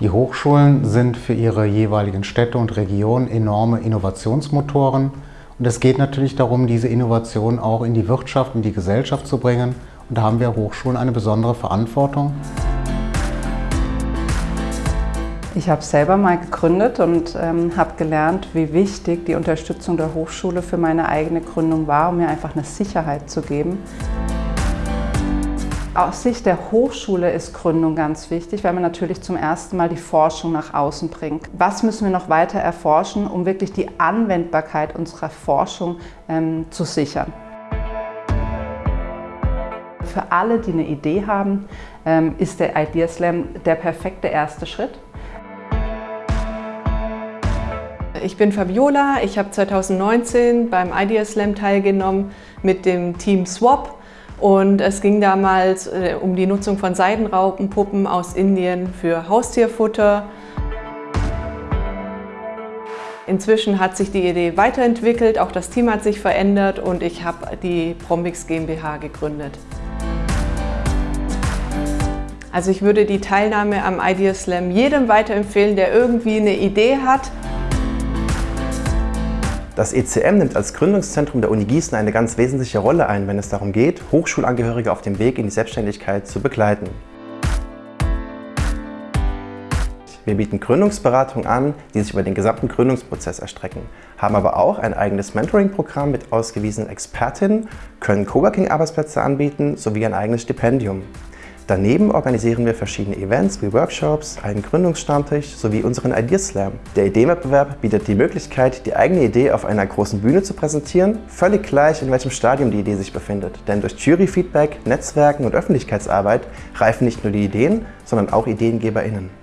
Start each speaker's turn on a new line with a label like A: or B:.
A: Die Hochschulen sind für ihre jeweiligen Städte und Regionen enorme Innovationsmotoren. Und es geht natürlich darum, diese Innovation auch in die Wirtschaft, in die Gesellschaft zu bringen. Und da haben wir Hochschulen eine besondere Verantwortung.
B: Ich habe selber mal gegründet und ähm, habe gelernt, wie wichtig die Unterstützung der Hochschule für meine eigene Gründung war, um mir einfach eine Sicherheit zu geben. Aus Sicht der Hochschule ist Gründung ganz wichtig, weil man natürlich zum ersten Mal die Forschung nach außen bringt. Was müssen wir noch weiter erforschen, um wirklich die Anwendbarkeit unserer Forschung ähm, zu sichern? Für alle, die eine Idee haben, ähm, ist der Idea Slam der perfekte erste Schritt.
C: Ich bin Fabiola, ich habe 2019 beim Idea Slam teilgenommen mit dem Team Swap und es ging damals äh, um die Nutzung von Seidenraupenpuppen aus Indien für Haustierfutter. Inzwischen hat sich die Idee weiterentwickelt, auch das Team hat sich verändert und ich habe die Prombix GmbH gegründet. Also ich würde die Teilnahme am Idea Slam jedem weiterempfehlen, der irgendwie eine Idee hat
D: das ECM nimmt als Gründungszentrum der Uni Gießen eine ganz wesentliche Rolle ein, wenn es darum geht, Hochschulangehörige auf dem Weg in die Selbstständigkeit zu begleiten. Wir bieten Gründungsberatung an, die sich über den gesamten Gründungsprozess erstrecken, haben aber auch ein eigenes Mentoring-Programm mit ausgewiesenen Expertinnen, können Coworking-Arbeitsplätze anbieten sowie ein eigenes Stipendium. Daneben organisieren wir verschiedene Events wie Workshops, einen Gründungsstammtisch sowie unseren Ideas Slam. Der Ideenwettbewerb bietet die Möglichkeit, die eigene Idee auf einer großen Bühne zu präsentieren, völlig gleich in welchem Stadium die Idee sich befindet. Denn durch Juryfeedback, Netzwerken und Öffentlichkeitsarbeit reifen nicht nur die Ideen, sondern auch IdeengeberInnen.